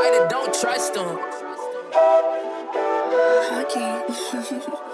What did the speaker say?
Somebody don't trust them. Okay.